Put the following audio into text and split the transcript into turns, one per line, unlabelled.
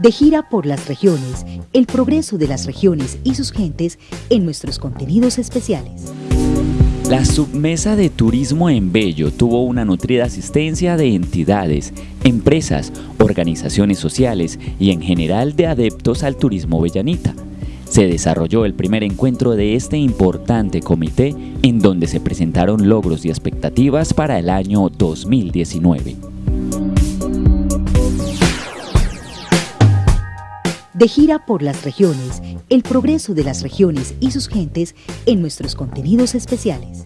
De gira por las regiones, el progreso de las regiones y sus gentes en nuestros contenidos especiales.
La submesa de turismo en Bello tuvo una nutrida asistencia de entidades, empresas, organizaciones sociales y en general de adeptos al turismo bellanita. Se desarrolló el primer encuentro de este importante comité en donde se presentaron logros y expectativas para el año 2019.
De gira por las regiones, el progreso de las regiones y sus gentes en nuestros contenidos especiales.